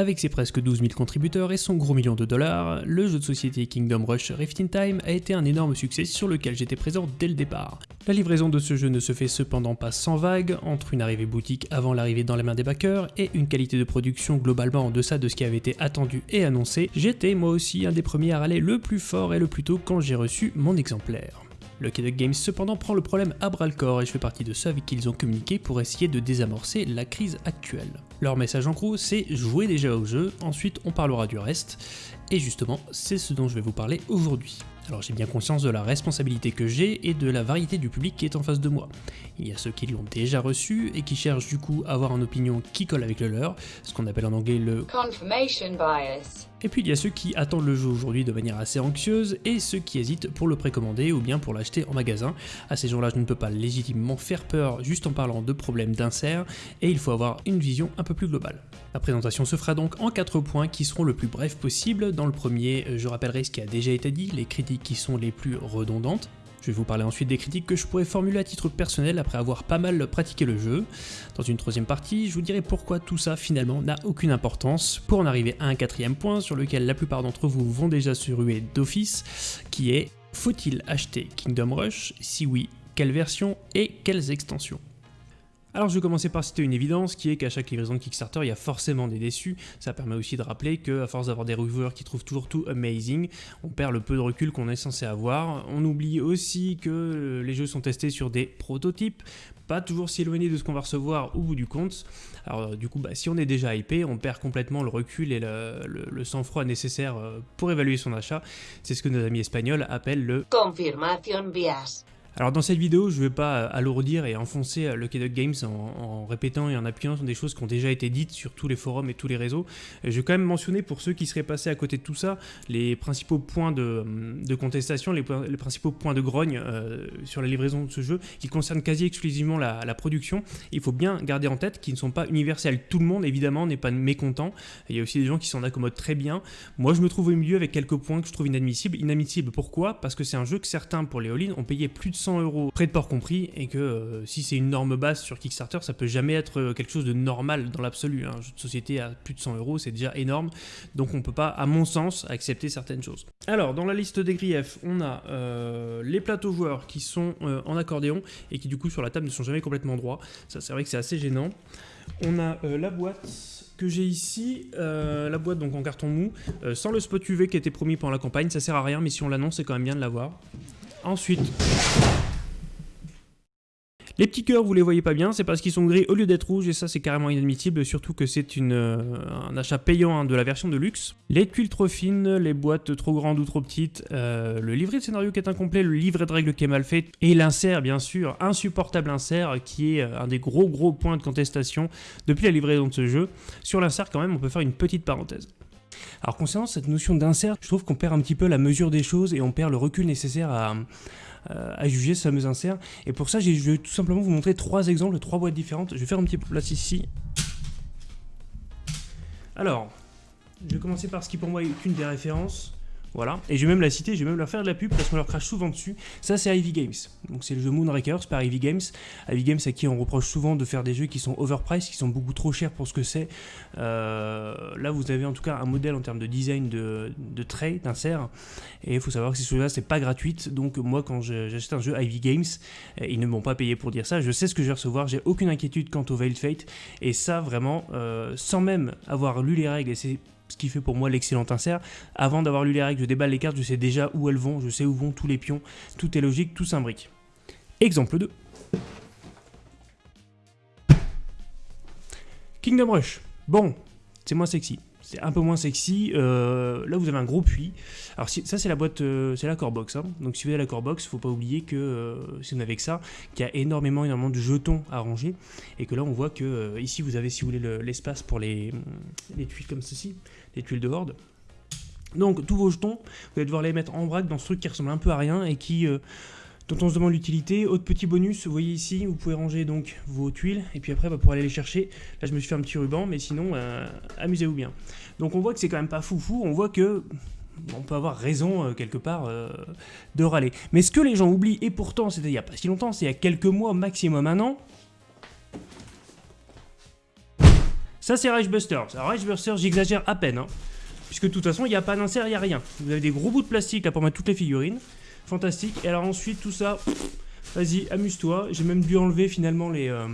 Avec ses presque 12 000 contributeurs et son gros million de dollars, le jeu de société Kingdom Rush Rift in Time a été un énorme succès sur lequel j'étais présent dès le départ. La livraison de ce jeu ne se fait cependant pas sans vagues, entre une arrivée boutique avant l'arrivée dans les mains des backers et une qualité de production globalement en deçà de ce qui avait été attendu et annoncé, j'étais moi aussi un des premiers à râler le plus fort et le plus tôt quand j'ai reçu mon exemplaire. Le Duck Games cependant prend le problème à bras le corps et je fais partie de ceux avec qui ils ont communiqué pour essayer de désamorcer la crise actuelle. Leur message en gros c'est jouer déjà au jeu, ensuite on parlera du reste, et justement c'est ce dont je vais vous parler aujourd'hui. Alors j'ai bien conscience de la responsabilité que j'ai et de la variété du public qui est en face de moi. Il y a ceux qui l'ont déjà reçu et qui cherchent du coup à avoir une opinion qui colle avec le leur, ce qu'on appelle en anglais le confirmation bias. Et puis il y a ceux qui attendent le jeu aujourd'hui de manière assez anxieuse et ceux qui hésitent pour le précommander ou bien pour l'acheter en magasin. À ces gens-là, je ne peux pas légitimement faire peur juste en parlant de problèmes d'insert et il faut avoir une vision un peu plus globale. La présentation se fera donc en 4 points qui seront le plus brefs possible. Dans le premier, je rappellerai ce qui a déjà été dit, les critiques qui sont les plus redondantes. Je vais vous parler ensuite des critiques que je pourrais formuler à titre personnel après avoir pas mal pratiqué le jeu. Dans une troisième partie, je vous dirai pourquoi tout ça finalement n'a aucune importance, pour en arriver à un quatrième point sur lequel la plupart d'entre vous vont déjà se ruer d'office, qui est faut-il acheter Kingdom Rush? Si oui, quelle version et quelles extensions? Alors je vais commencer par citer une évidence qui est qu'à chaque livraison de Kickstarter il y a forcément des déçus, ça permet aussi de rappeler que à force d'avoir des reviewers qui trouvent toujours tout amazing, on perd le peu de recul qu'on est censé avoir, on oublie aussi que les jeux sont testés sur des prototypes, pas toujours si éloignés de ce qu'on va recevoir au bout du compte, alors du coup bah, si on est déjà hypé, on perd complètement le recul et le, le sang-froid nécessaire euh, pour évaluer son achat, c'est ce que nos amis espagnols appellent le confirmation bias. Alors dans cette vidéo, je ne vais pas alourdir et enfoncer le Duck Games en, répétant et en appuyant sur des choses qui ont déjà été dites sur tous les forums et tous les réseaux. Je vais quand même mentionner pour ceux qui seraient passés à côté de tout ça, les principaux points de, contestation, les, principaux points de grogne euh, sur la livraison de ce jeu, qui concernent quasi exclusivement la, production. Il faut bien garder en tête qu'ils ne sont pas universels. Tout le monde, évidemment, n'est pas mécontent. Il y a aussi des gens qui s'en accommodent très bien. Moi, je me trouve au milieu avec quelques points que je trouve inadmissibles. Inadmissibles pourquoi? Parce que c'est un jeu que certains, pour les all ont payé plus de 100 euros, près de port compris, et que euh, si c'est une norme basse sur Kickstarter, ça peut jamais être euh, quelque chose de normal dans l'absolu. Un jeu de société à plus de 100 euros, c'est déjà énorme, donc on peut pas, à mon sens, accepter certaines choses. Alors, dans la liste des griefs, on a euh, les plateaux joueurs qui sont en accordéon, et qui du coup sur la table ne sont jamais complètement droits. Ça, c'est vrai que c'est assez gênant. On a la boîte que j'ai ici, la boîte donc en carton mou, sans le spot UV qui était promis pendant la campagne, ça sert à rien, mais si on l'annonce, c'est quand même bien de l'avoir. Ensuite, les petits cœurs, vous les voyez pas bien, c'est parce qu'ils sont gris au lieu d'être rouges, et ça c'est carrément inadmissible, surtout que c'est euh, un achat payant hein, de la version de luxe. Les tuiles trop fines, les boîtes trop grandes ou trop petites, euh, le livret de scénario qui est incomplet, le livret de règles qui est mal fait, et l'insert bien sûr, insupportable insert, qui est euh, un des gros gros points de contestation depuis la livraison de ce jeu. Sur l'insert quand même, on peut faire une petite parenthèse. Alors concernant cette notion d'insert, je trouve qu'on perd un petit peu la mesure des choses et on perd le recul nécessaire à, euh, juger ce fameux insert. Et pour ça, je vais tout simplement vous montrer trois exemples, trois boîtes différentes. Je vais faire un petit peu place ici. Alors, je vais commencer par ce qui pour moi est une des références. Voilà, et je vais même la citer, je vais même leur faire de la pub parce qu'on leur crache souvent dessus. Ça, c'est Ivy Games. Donc, c'est le jeu Moonrakers par Ivy Games. Ivy Games à qui on reproche souvent de faire des jeux qui sont overpriced, qui sont beaucoup trop chers pour ce que c'est. Euh, là, vous avez en tout cas un modèle en termes de design de, de trait, d'insert. Et il faut savoir que ces choses-là, c'est pas gratuite. Donc, moi, quand j'achète un jeu Ivy Games, ils ne m'ont pas payé pour dire ça. Je sais ce que je vais recevoir, j'ai aucune inquiétude quant au Veiled Fate. Et ça, vraiment, euh, sans même avoir lu les règles, et c'est ce qui fait pour moi l'excellent insert. Avant d'avoir lu les règles, je déballe les cartes, je sais déjà où elles vont, je sais où vont tous les pions, tout est logique, tout s'imbrique. Exemple 2. Kingdom Rush. Bon, c'est moins sexy c'est un peu moins sexy. Euh, là, vous avez un gros puits. Alors, ça, c'est la boîte, euh, c'est la core box. Hein. Donc, si vous avez la core box, faut pas oublier que euh, si vous n'avez que ça, qu'il y a énormément, énormément de jetons à ranger. Et que là, on voit que ici, vous avez, si vous voulez, l'espace pour les, les, comme ceci, les tuiles de horde. Donc, tous vos jetons, vous allez devoir les mettre en vrac dans ce truc qui ressemble un peu à rien et qui dont on se demande l'utilité. Autre petit bonus, vous voyez ici, vous pouvez ranger donc vos tuiles, et puis après, bah, pour aller les chercher, là je me suis fait un petit ruban, mais sinon, euh, amusez-vous bien. Donc on voit que c'est quand même pas foufou, on voit que on peut avoir raison euh, quelque part euh, de râler. Mais ce que les gens oublient, et pourtant c'était il n'y a pas si longtemps, c'est il y a quelques mois, maximum un an, Ça c'est Reichbusters. Alors Reichbusters, j'exagère à peine, hein, puisque de toute façon, il n'y a pas d'insert, il n'y a rien. Vous avez des gros bouts de plastique là pour mettre toutes les figurines. Fantastique. Et alors ensuite, tout ça, vas-y, amuse-toi. J'ai même dû enlever finalement les... Euh,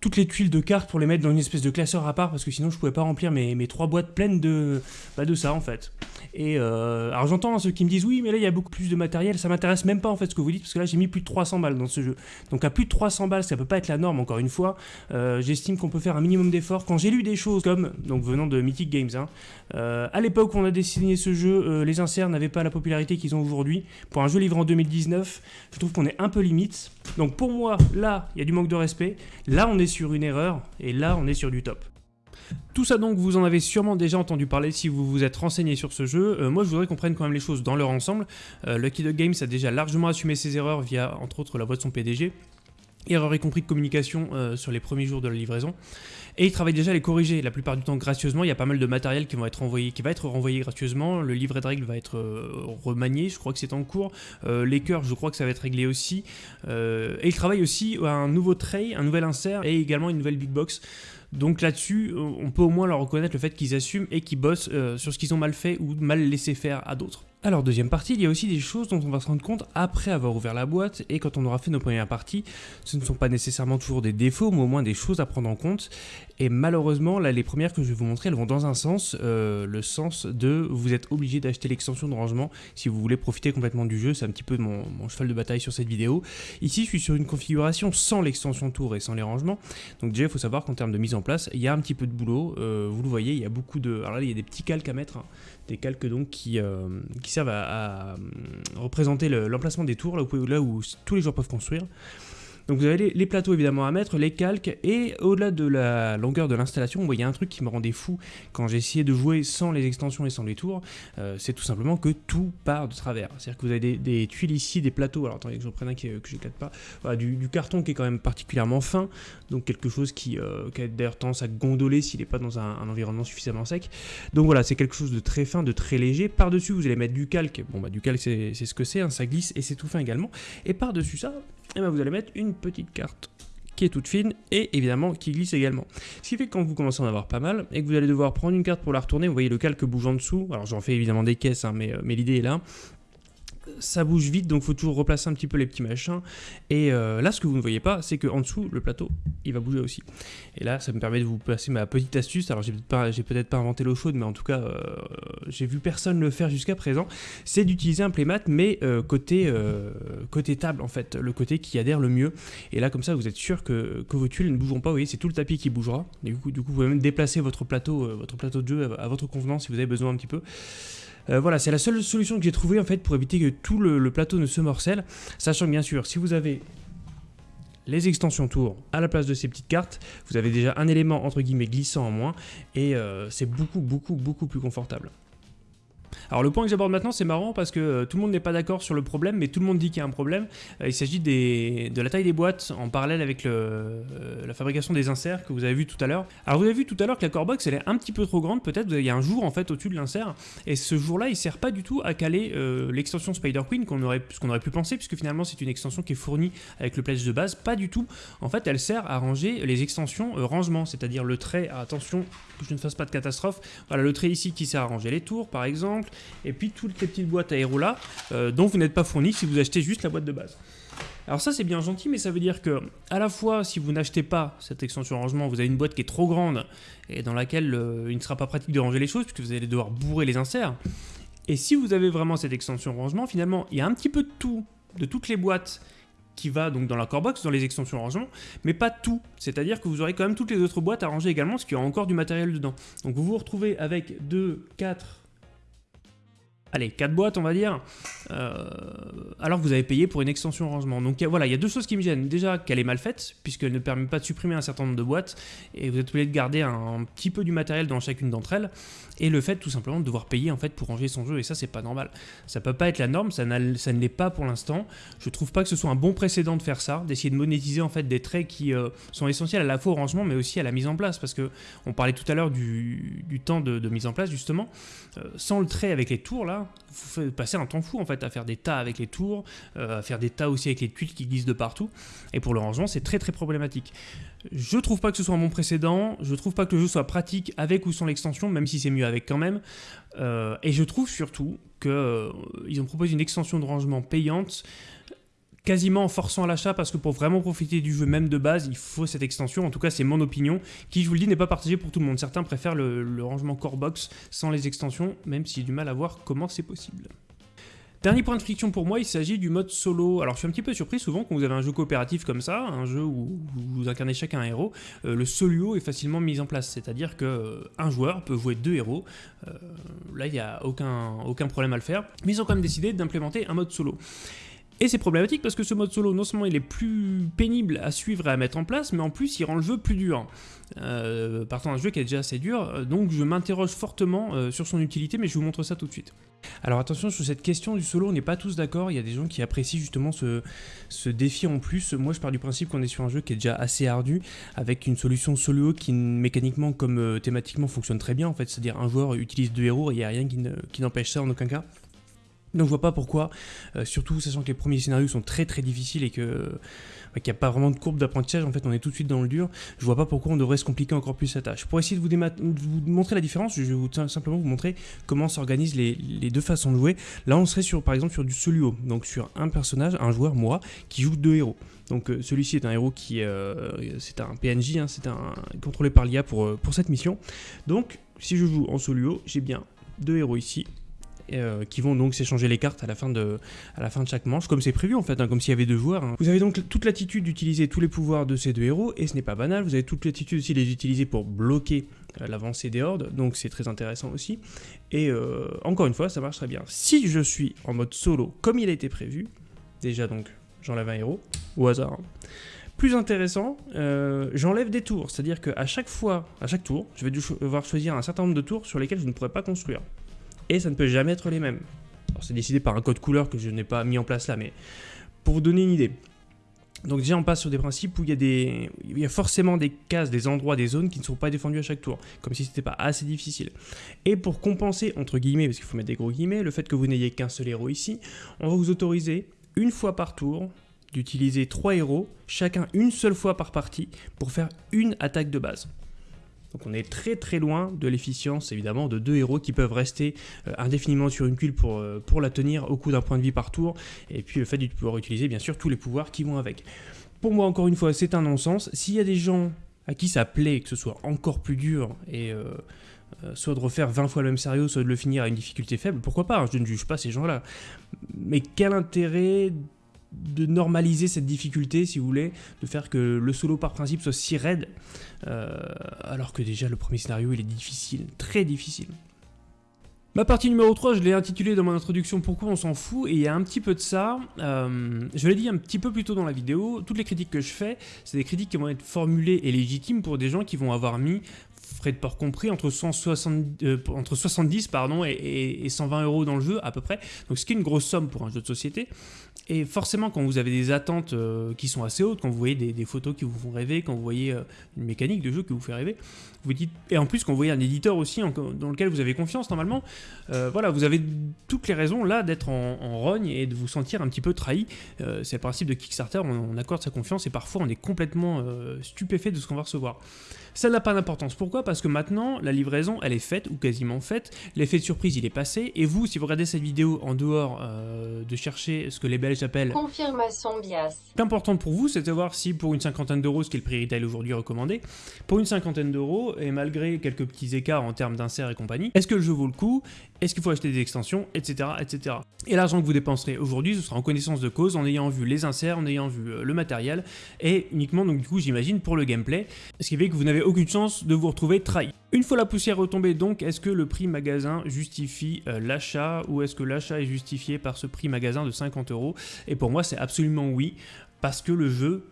toutes les tuiles de cartes pour les mettre dans une espèce de classeur à part parce que sinon je pouvais pas remplir mes, mes trois boîtes pleines de, bah, de ça en fait. Et euh, alors j'entends ceux qui me disent oui mais là il y a beaucoup plus de matériel, ça m'intéresse même pas en fait ce que vous dites parce que là j'ai mis plus de 300 balles dans ce jeu. Donc à plus de 300 balles ça peut pas être la norme encore une fois. Euh, j'estime qu'on peut faire un minimum d'efforts. Quand j'ai lu des choses comme, donc venant de Mythic Games, hein, euh, à l'époque où on a dessiné ce jeu, les inserts n'avaient pas la popularité qu'ils ont aujourd'hui. Pour un jeu livré en 2019, je trouve qu'on est un peu limite. Donc pour moi là il y a du manque de respect. Là on est sur une erreur, et là on est sur du top. Tout ça donc, vous en avez sûrement déjà entendu parler si vous vous êtes renseigné sur ce jeu. Euh, moi, je voudrais qu'on prenne quand même les choses dans leur ensemble. Euh, Lucky Dog Games a déjà largement assumé ses erreurs via, entre autres, la voix de son PDG. Erreur y compris de communication euh, sur les premiers jours de la livraison. Et il travaille déjà à les corriger, la plupart du temps gracieusement. Il y a pas mal de matériel qui, être qui va être renvoyé gracieusement. Le livret de règles va être remanié, je crois que c'est en cours. les cœurs, je crois que ça va être réglé aussi. et il travaille aussi à un nouveau tray, un nouvel insert et également une nouvelle big box. Donc là-dessus, euh, on peut au moins leur reconnaître le fait qu'ils assument et qu'ils bossent euh, sur ce qu'ils ont mal fait ou mal laissé faire à d'autres. Alors deuxième partie, il y a aussi des choses dont on va se rendre compte après avoir ouvert la boîte et quand on aura fait nos premières parties. Ce ne sont pas nécessairement toujours des défauts, mais au moins des choses à prendre en compte. Et malheureusement, là les premières que je vais vous montrer, elles vont dans un sens, euh, le sens de vous êtes obligé d'acheter l'extension de rangement si vous voulez profiter complètement du jeu. C'est un petit peu mon, cheval de bataille sur cette vidéo. Ici, je suis sur une configuration sans l'extension tour et sans les rangements. Donc déjà, il faut savoir qu'en termes de mise en place, il y a un petit peu de boulot. Euh, vous le voyez, il y a beaucoup de... Alors là, il y a des petits calques à mettre, hein. des calques donc qui, euh, servent à, représenter l'emplacement des tours, là où, là où tous les joueurs peuvent construire. Donc vous avez les, plateaux évidemment à mettre, les calques, et au-delà de la longueur de l'installation, il y a un truc qui me rendait fou quand essayé de jouer sans les extensions et sans les tours, euh, c'est tout simplement que tout part de travers. C'est-à-dire que vous avez des, tuiles ici, des plateaux, alors attendez que je reprenne un que, que j'éclate pas, du, carton qui est quand même particulièrement fin, donc quelque chose qui, euh, qui a d'ailleurs tendance à gondoler s'il n'est pas dans un, environnement suffisamment sec. Donc voilà, c'est quelque chose de très fin, de très léger. Par-dessus, vous allez mettre du calque, bon bah du calque c'est ce que c'est, hein, ça glisse et c'est tout fin également. Et par-dessus ça, et eh ben vous allez mettre une petite carte qui est toute fine et évidemment qui glisse également. Ce qui fait que quand vous commencez à en avoir pas mal et que vous allez devoir prendre une carte pour la retourner, vous voyez le calque bouge en dessous, alors j'en fais évidemment des caisses hein, euh, mais l'idée est là, ça bouge vite, donc faut toujours replacer un petit peu les petits machins. Et euh, là, ce que vous ne voyez pas, c'est qu'en dessous, le plateau, il va bouger aussi. Et là, ça me permet de vous passer ma petite astuce. Alors, j'ai peut-être pas, inventé l'eau chaude, mais en tout cas, euh, j'ai vu personne le faire jusqu'à présent. C'est d'utiliser un playmat, mais euh, côté, table, en fait, le côté qui adhère le mieux. Et là, comme ça, vous êtes sûr que, vos tuiles ne bougeront pas. Vous voyez, c'est tout le tapis qui bougera. Du coup, du coup, vous pouvez même déplacer votre plateau, votre plateau de jeu à, à votre convenance si vous avez besoin un petit peu. Euh, voilà, c'est la seule solution que j'ai trouvée en fait pour éviter que tout le, plateau ne se morcelle. Sachant que bien sûr, si vous avez les extensions tour à la place de ces petites cartes, vous avez déjà un élément entre guillemets glissant en moins et euh, c'est beaucoup beaucoup beaucoup plus confortable. Alors le point que j'aborde maintenant, c'est marrant parce que euh, tout le monde n'est pas d'accord sur le problème, mais tout le monde dit qu'il y a un problème. Euh, il s'agit de la taille des boîtes en parallèle avec euh, la fabrication des inserts que vous avez vu tout à l'heure. Alors vous avez vu tout à l'heure que la core box elle est un petit peu trop grande, peut-être il y a un jour en fait au-dessus de l'insert, et ce jour-là il sert pas du tout à caler l'extension Spider Queen qu'on aurait, qu'on aurait pu penser, puisque finalement c'est une extension qui est fournie avec le pledge de base, pas du tout. En fait elle sert à ranger les extensions rangement, c'est-à-dire le trait, attention que je ne fasse pas de catastrophe, voilà le trait ici qui sert à ranger les tours par exemple, et puis toutes les petites boîtes à là euh, dont vous n'êtes pas fourni si vous achetez juste la boîte de base. Alors ça c'est bien gentil, mais ça veut dire que à la fois si vous n'achetez pas cette extension rangement, vous avez une boîte qui est trop grande et dans laquelle euh, il ne sera pas pratique de ranger les choses puisque vous allez devoir bourrer les inserts. Et si vous avez vraiment cette extension rangement, finalement il y a un petit peu de tout, de toutes les boîtes qui va donc dans la core box, dans les extensions rangement, mais pas tout. C'est-à-dire que vous aurez quand même toutes les autres boîtes à ranger également, parce qu'il y a encore du matériel dedans. Donc vous vous retrouvez avec 2, 4, allez, 4 boîtes on va dire, euh, alors que vous avez payé pour une extension rangement. Donc voilà, il y a deux choses qui me gênent. Déjà qu'elle est mal faite, puisqu'elle ne permet pas de supprimer un certain nombre de boîtes, et vous êtes obligé de garder un, petit peu du matériel dans chacune d'entre elles, et le fait tout simplement de devoir payer en fait pour ranger son jeu, et ça c'est pas normal. Ça peut pas être la norme, ça, ça ne l'est pas pour l'instant. Je trouve pas que ce soit un bon précédent de faire ça, d'essayer de monétiser en fait des traits qui euh, sont essentiels à la fois au rangement, mais aussi à la mise en place, parce que on parlait tout à l'heure du, temps de, mise en place justement. Euh, sans le trait avec les tours là, vous passez un temps fou en fait à faire des tas avec les tours, à faire des tas aussi avec les tuiles qui glissent de partout. Et pour le rangement, c'est très très problématique. Je trouve pas que ce soit un bon précédent, je trouve pas que le jeu soit pratique avec ou sans l'extension, même si c'est mieux quand même. et je trouve surtout qu'ils ont proposé une extension de rangement payante quasiment en forçant l'achat parce que pour vraiment profiter du jeu même de base, il faut cette extension. En tout cas, c'est mon opinion qui, je vous le dis, n'est pas partagée pour tout le monde. Certains préfèrent le, rangement core box sans les extensions, même si du mal à voir comment c'est possible. Dernier point de friction pour moi, il s'agit du mode solo. Alors je suis un petit peu surpris souvent quand vous avez un jeu coopératif comme ça, un jeu où vous incarnez chacun un héros, euh, le solo est facilement mis en place. C'est-à-dire que euh, un joueur peut jouer deux héros. Euh, là, il n'y a aucun, aucun problème à le faire. Mais ils ont quand même décidé d'implémenter un mode solo. Et c'est problématique parce que ce mode solo, non seulement il est plus pénible à suivre et à mettre en place, mais en plus il rend le jeu plus dur. Euh, partant d'un jeu qui est déjà assez dur, euh, donc je m'interroge fortement euh, sur son utilité, mais je vous montre ça tout de suite. Alors attention, sur cette question du solo, on n'est pas tous d'accord, il y a des gens qui apprécient justement ce, ce défi en plus. Moi je pars du principe qu'on est sur un jeu qui est déjà assez ardu, avec une solution solo qui mécaniquement comme thématiquement fonctionne très bien en fait, c'est-à-dire un joueur utilise deux héros et il n'y a rien qui n'empêche ça en aucun cas. Donc je vois pas pourquoi, euh, surtout sachant que les premiers scénarios sont très très difficiles et que qu'il n'y a pas vraiment de courbe d'apprentissage, en fait on est tout de suite dans le dur, je vois pas pourquoi on devrait se compliquer encore plus la tâche. Pour essayer de vous, montrer la différence, je vais simplement vous montrer comment s'organisent les, deux façons de jouer. Là on serait sur par exemple sur du soluo, donc sur un personnage, un joueur, moi, qui joue deux héros. Donc euh, celui-ci est un héros qui, euh, c'est un PNJ, hein, c'est un contrôlé par l'IA pour, pour cette mission. Donc si je joue en soluo, j'ai bien deux héros ici, euh, qui vont donc s'échanger les cartes à la fin de, à la fin de chaque manche, comme c'est prévu en fait, hein, comme s'il y avait deux joueurs. Hein. Vous avez donc toute l'attitude d'utiliser tous les pouvoirs de ces deux héros, et ce n'est pas banal, vous avez toute l'attitude aussi de les utiliser pour bloquer euh, l'avancée des hordes, donc c'est très intéressant aussi. Et euh, encore une fois, ça marche très bien. Si je suis en mode solo, comme il a été prévu, déjà donc j'enlève un héros, au hasard, hein. plus intéressant, j'enlève des tours. C'est-à-dire qu'à chaque fois, à chaque tour, je vais devoir choisir un certain nombre de tours sur lesquels je ne pourrais pas construire et ça ne peut jamais être les mêmes. C'est décidé par un code couleur que je n'ai pas mis en place là, mais pour vous donner une idée. Donc déjà on passe sur des principes où il y, a des, forcément des cases, des endroits, des zones qui ne sont pas défendus à chaque tour, comme si c'était pas assez difficile. Et pour compenser, entre guillemets, parce qu'il faut mettre des gros guillemets, le fait que vous n'ayez qu'un seul héros ici, on va vous autoriser une fois par tour d'utiliser trois héros, chacun une seule fois par partie, pour faire une attaque de base. Donc on est très très loin de l'efficience évidemment de deux héros qui peuvent rester euh, indéfiniment sur une pour, euh, pour la tenir au coût d'un point de vie par tour, et puis le fait de pouvoir utiliser bien sûr tous les pouvoirs qui vont avec. Pour moi encore une fois c'est un non-sens, s'il y a des gens à qui ça plaît que ce soit encore plus dur et euh, soit de refaire 20 fois le même scénario, soit de le finir à une difficulté faible, pourquoi pas, hein, je ne juge pas ces gens-là. Mais quel intérêt de normaliser cette difficulté, si vous voulez, de faire que le solo par principe soit si raide, euh, alors que déjà le premier scénario il est difficile, très difficile. Ma partie numéro 3, je l'ai intitulée dans mon introduction Pourquoi on s'en fout? Et il y a un petit peu de ça, euh, je l'ai dit un petit peu plus tôt dans la vidéo, toutes les critiques que je fais, c'est des critiques qui vont être formulées et légitimes pour des gens qui vont avoir mis frais de port compris, entre, 160, euh, entre 70 pardon, et, 120 euros dans le jeu à peu près. Donc ce qui est une grosse somme pour un jeu de société. Et forcément, quand vous avez des attentes euh, qui sont assez hautes, quand vous voyez des, photos qui vous font rêver, quand vous voyez euh, une mécanique de jeu qui vous fait rêver, vous dites, et en plus quand vous voyez un éditeur aussi dans lequel vous avez confiance normalement, voilà, vous avez toutes les raisons là d'être en, rogne et de vous sentir un petit peu trahi. C'est le principe de Kickstarter, on, accorde sa confiance et parfois on est complètement stupéfait de ce qu'on va recevoir. Ça n'a pas d'importance. Pourquoi? Parce que maintenant, la livraison, elle est faite, ou quasiment faite. L'effet de surprise, il est passé. Et vous, si vous regardez cette vidéo en dehors euh, de chercher ce que les Belges appellent... Confirmation bias. L'important pour vous, c'est de voir si pour une cinquantaine d'euros, ce qui est le prix retail aujourd'hui recommandé, pour une cinquantaine d'euros, et malgré quelques petits écarts en termes d'insert et compagnie, est-ce que le jeu vaut le coup? Est-ce qu'il faut acheter des extensions? Etc. etc. Et l'argent que vous dépenserez aujourd'hui, ce sera en connaissance de cause, en ayant vu les inserts, en ayant vu euh, le matériel, et uniquement, donc du coup, j'imagine, pour le gameplay. Ce qui fait que vous n'avez aucune chance de vous retrouver trahi. Une fois la poussière retombée donc, est-ce que le prix magasin justifie euh, l'achat ou est-ce que l'achat est justifié par ce prix magasin de 50 euros? Et pour moi c'est absolument oui, parce que le jeu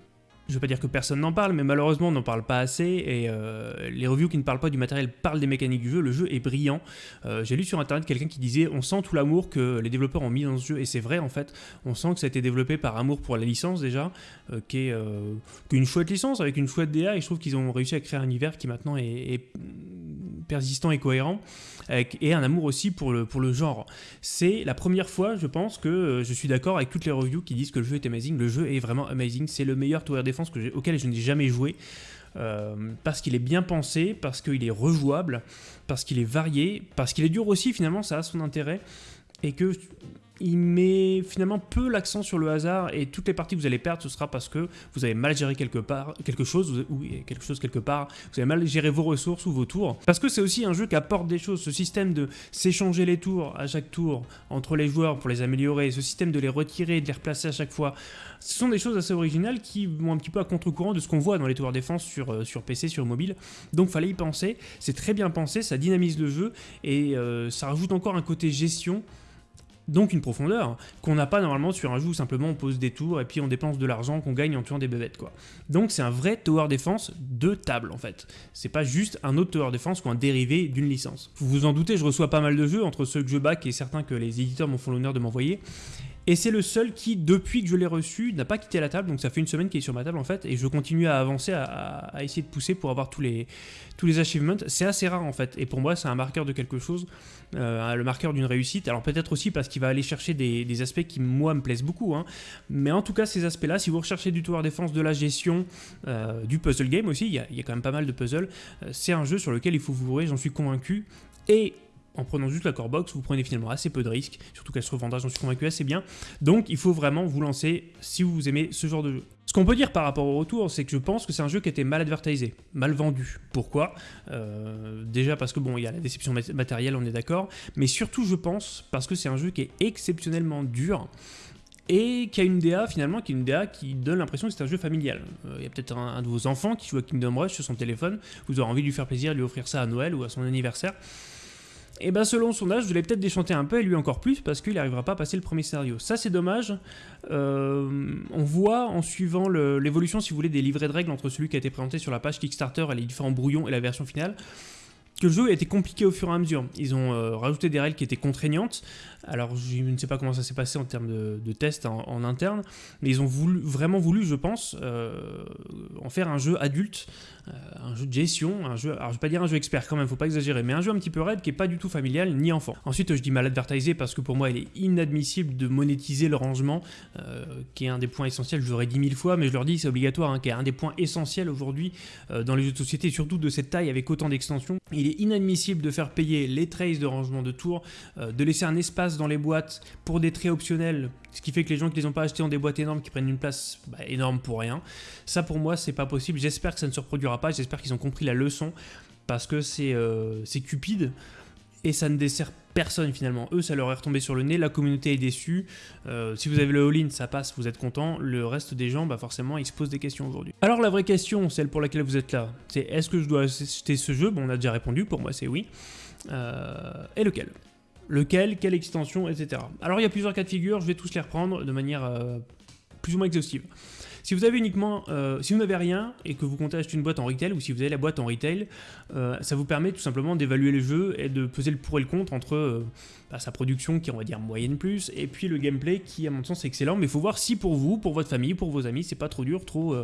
je veux pas dire que personne n'en parle, mais malheureusement on n'en parle pas assez, et euh, les reviews qui ne parlent pas du matériel parlent des mécaniques du jeu, le jeu est brillant. Euh, j'ai lu sur internet quelqu'un qui disait on sent tout l'amour que les développeurs ont mis dans ce jeu, et c'est vrai en fait, on sent que ça a été développé par amour pour la licence déjà, euh, qui est une chouette licence avec une chouette DA, et je trouve qu'ils ont réussi à créer un univers qui maintenant est persistant et cohérent, et un amour aussi pour le, pour le genre. C'est la première fois, je pense, que je suis d'accord avec toutes les reviews qui disent que le jeu est amazing. Le jeu est vraiment amazing, c'est le meilleur tower défense que auquel je n'ai jamais joué. parce qu'il est bien pensé, parce qu'il est rejouable, parce qu'il est varié, parce qu'il est dur aussi, finalement, ça a son intérêt, et que il met finalement peu l'accent sur le hasard et toutes les parties que vous allez perdre, ce sera parce que vous avez mal géré quelque part, quelque chose, ou quelque chose quelque part, vous avez mal géré vos ressources ou vos tours. Parce que c'est aussi un jeu qui apporte des choses, ce système de s'échanger les tours à chaque tour entre les joueurs pour les améliorer, ce système de les retirer et de les replacer à chaque fois, ce sont des choses assez originales qui vont un petit peu à contre-courant de ce qu'on voit dans les tours défense sur, euh, sur PC, sur mobile. Donc fallait y penser, c'est très bien pensé, ça dynamise le jeu et euh, ça rajoute encore un côté gestion donc une profondeur qu'on n'a pas normalement sur un jeu où simplement on pose des tours et puis on dépense de l'argent qu'on gagne en tuant des bébêtes quoi. Donc c'est un vrai tower defense de table en fait. C'est pas juste un autre tower defense ou un dérivé d'une licence. Vous vous en doutez, je reçois pas mal de jeux entre ceux que je back et certains que les éditeurs m'ont font l'honneur de m'envoyer. Et c'est le seul qui, depuis que je l'ai reçu, n'a pas quitté la table. Donc ça fait une semaine qu'il est sur ma table en fait. Et je continue à avancer, à, essayer de pousser pour avoir tous les, tous les achievements. C'est assez rare en fait. Et pour moi, c'est un marqueur de quelque chose. Euh, le marqueur d'une réussite. Alors peut-être aussi parce qu'il va aller chercher des, aspects qui, moi, me plaisent beaucoup. Hein. Mais en tout cas, ces aspects-là, si vous recherchez du tower défense, de la gestion, euh, du puzzle game aussi, il y, a, quand même pas mal de puzzles. Euh, c'est un jeu sur lequel il faut vous j'en suis convaincu. Et en prenant juste la core box, vous prenez finalement assez peu de risques, surtout qu'elle se revendra, j'en suis convaincu, assez bien. Donc il faut vraiment vous lancer si vous aimez ce genre de jeu. Ce qu'on peut dire par rapport au retour, c'est que je pense que c'est un jeu qui été mal advertisé, mal vendu. Pourquoi? Euh, Déjà parce que bon, il y a la déception matérielle, on est d'accord, mais surtout je pense parce que c'est un jeu qui est exceptionnellement dur et qui a une DA finalement, qui est une DA qui donne l'impression que c'est un jeu familial. Euh, il y a peut-être un, un, de vos enfants qui joue à Kingdom Rush sur son téléphone, vous aurez envie de lui faire plaisir, de lui offrir ça à Noël ou à son anniversaire. Et bien selon son âge, vous allez peut-être déchanter un peu et lui encore plus parce qu'il n'arrivera pas à passer le premier scénario. Ça c'est dommage. Euh, on voit en suivant l'évolution, si vous voulez, des livrets de règles entre celui qui a été présenté sur la page Kickstarter et les différents brouillons et la version finale, que le jeu été compliqué au fur et à mesure. Ils ont euh, rajouté des règles qui étaient contraignantes. Alors je ne sais pas comment ça s'est passé en termes de, tests en, interne, mais ils ont voulu, vraiment voulu, je pense, euh, en faire un jeu adulte, euh, un jeu de gestion, un jeu, alors je vais pas dire un jeu expert quand même, faut pas exagérer, mais un jeu un petit peu raide qui est pas du tout familial ni enfant. Ensuite je dis mal advertisé parce que pour moi il est inadmissible de monétiser le rangement, qui est un des points essentiels, je l'aurais dit mille fois, mais je leur dis c'est obligatoire, hein, qui est un des points essentiels aujourd'hui dans les jeux de société, surtout de cette taille avec autant d'extensions. Il inadmissible de faire payer les traces de rangement de tours, de laisser un espace dans les boîtes pour des traits optionnels, ce qui fait que les gens qui les ont pas achetés ont des boîtes énormes qui prennent une place bah, énorme pour rien. Ça pour moi c'est pas possible, j'espère que ça ne se reproduira pas, j'espère qu'ils ont compris la leçon, parce que c'est euh, cupide, et ça ne dessert personne finalement. Eux, ça leur est retombé sur le nez, la communauté est déçue. Euh, si vous avez le all-in, ça passe, vous êtes content. Le reste des gens, bah forcément, ils se posent des questions aujourd'hui. Alors la vraie question, celle pour laquelle vous êtes là, c'est est-ce que je dois acheter ce jeu? Bon, on a déjà répondu, pour moi c'est oui. Euh, et lequel? Lequel, quelle extension, etc. Alors il y a plusieurs cas de figure, je vais tous les reprendre de manière euh, plus ou moins exhaustive. Si vous avez uniquement, euh, si vous n'avez rien et que vous comptez acheter une boîte en retail ou si vous avez la boîte en retail, euh, ça vous permet tout simplement d'évaluer le jeu et de peser le pour et le contre entre bah, sa production qui est on va dire moyenne plus et puis le gameplay qui à mon sens est excellent mais il faut voir si pour vous, pour votre famille, pour vos amis c'est pas trop dur, trop,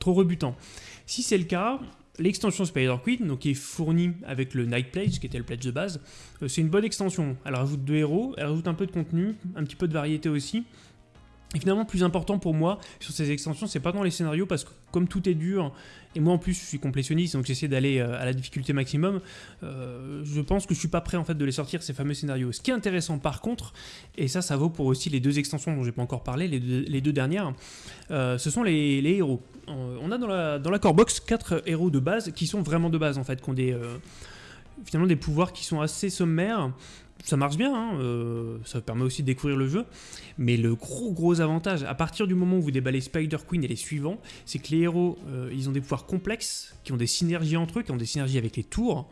trop rebutant. Si c'est le cas, L'extension Spider Queen, donc qui est fournie avec le Night Pledge, qui était le pledge de base, euh, c'est une bonne extension. Elle rajoute deux héros, elle rajoute un peu de contenu, un petit peu de variété aussi. Et finalement, plus important pour moi sur ces extensions, c'est pas dans les scénarios, parce que comme tout est dur, et moi en plus je suis complétionniste, donc j'essaie d'aller euh, à la difficulté maximum, euh, je pense que je suis pas prêt en fait de les sortir ces fameux scénarios. Ce qui est intéressant par contre, et ça ça vaut pour aussi les deux extensions dont j'ai pas encore parlé, les deux, dernières, ce sont les héros. Euh, on a dans la, dans la core box 4 héros de base qui sont vraiment de base en fait, qui ont des, euh, finalement des pouvoirs qui sont assez sommaires. Ça marche bien, hein, euh, ça permet aussi de découvrir le jeu, mais le gros gros avantage, à partir du moment où vous déballez Spider Queen et les suivants, c'est que les héros, ils ont des pouvoirs complexes, qui ont des synergies entre eux, qui ont des synergies avec les tours,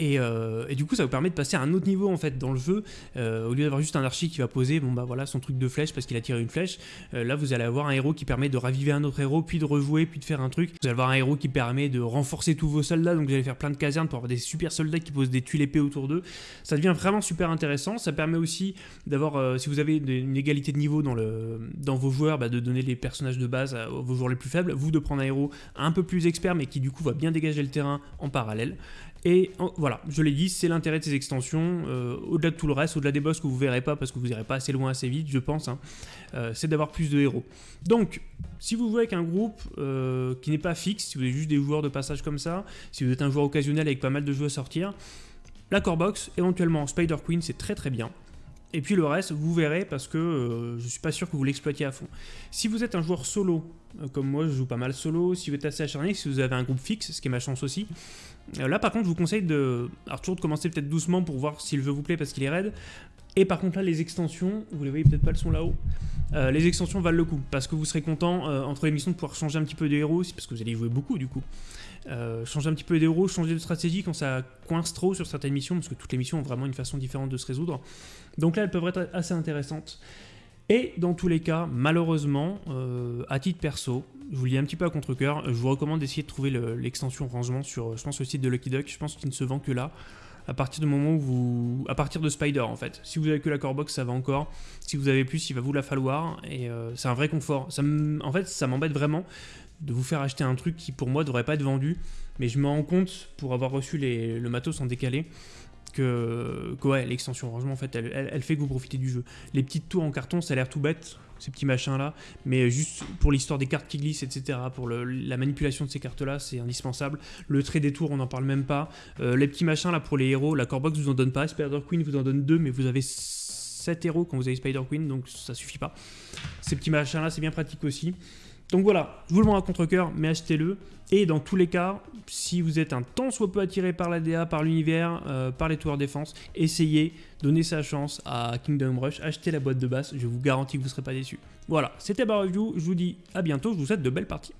euh, et, du coup, ça vous permet de passer à un autre niveau en fait dans le jeu. Euh, au lieu d'avoir juste un archi qui va poser, bon bah voilà, son truc de flèche parce qu'il a tiré une flèche. Euh, là, vous allez avoir un héros qui permet de raviver un autre héros, puis de rejouer, puis de faire un truc. Vous allez avoir un héros qui permet de renforcer tous vos soldats, donc vous allez faire plein de casernes pour avoir des super soldats qui posent des tuiles épées autour d'eux. Ça devient vraiment super intéressant. Ça permet aussi d'avoir, si vous avez une égalité de niveau dans, vos joueurs, bah, de donner les personnages de base à vos joueurs les plus faibles. Vous de prendre un héros un peu plus expert, mais qui du coup va bien dégager le terrain en parallèle. Et voilà, je l'ai dit, c'est l'intérêt de ces extensions, euh, au-delà de tout le reste, au-delà des boss que vous verrez pas parce que vous n'irez pas assez loin assez vite, je pense, hein, euh, c'est d'avoir plus de héros. Donc, si vous jouez avec un groupe euh, qui n'est pas fixe, si vous êtes juste des joueurs de passage comme ça, si vous êtes un joueur occasionnel avec pas mal de jeux à sortir, la core box, éventuellement Spider Queen, c'est très très bien. Et puis le reste, vous verrez parce que euh, je suis pas sûr que vous l'exploitiez à fond. Si vous êtes un joueur solo, euh, comme moi je joue pas mal solo, si vous êtes assez acharné, si vous avez un groupe fixe, ce qui est ma chance aussi, euh, là par contre je vous conseille de, alors toujours de commencer peut-être doucement pour voir si le jeu vous plaît parce qu'il est raide. Et par contre là les extensions, vous les voyez peut-être pas, elles sont là-haut. les extensions valent le coup parce que vous serez content entre les missions de pouvoir changer un petit peu de héros, parce que vous allez jouer beaucoup du coup. Euh, changer un petit peu d'héros, changer de stratégie quand ça coince trop sur certaines missions, parce que toutes les missions ont vraiment une façon différente de se résoudre. Donc là, elles peuvent être assez intéressantes. Et dans tous les cas, malheureusement, euh, à titre perso, je vous lis un petit peu à contre-coeur, je vous recommande d'essayer de trouver l'extension rangement sur, je pense, le site de Lucky Duck, je pense qu'il ne se vend que là, à partir du moment où vous... à partir de Spider en fait. Si vous avez que la core box, ça va encore. Si vous avez plus, il va vous la falloir, et euh, c'est un vrai confort. Ça en fait, ça m'embête vraiment de vous faire acheter un truc qui pour moi devrait pas être vendu, mais je me rends compte, pour avoir reçu le matos en décalé, que, ouais, l'extension rangement en fait elle, fait que vous profitez du jeu. Les petites tours en carton ça a l'air tout bête, ces petits machins là, mais juste pour l'histoire des cartes qui glissent etc, pour la manipulation de ces cartes là c'est indispensable. Le trait des tours on n'en parle même pas. Euh, les petits machins là pour les héros, la core box vous en donne pas, Spider Queen vous en donne deux mais vous avez 7 héros quand vous avez Spider Queen donc ça suffit pas. Ces petits machins là c'est bien pratique aussi. Donc voilà, je vous le montre à contre-coeur, mais achetez-le. Et dans tous les cas, si vous êtes un tant soit peu attiré par la DA, par l'univers, euh, par les tours défense, essayez, donnez sa chance à Kingdom Rush, achetez la boîte de base, je vous garantis que vous ne serez pas déçus. Voilà, c'était ma review, je vous dis à bientôt, je vous souhaite de belles parties.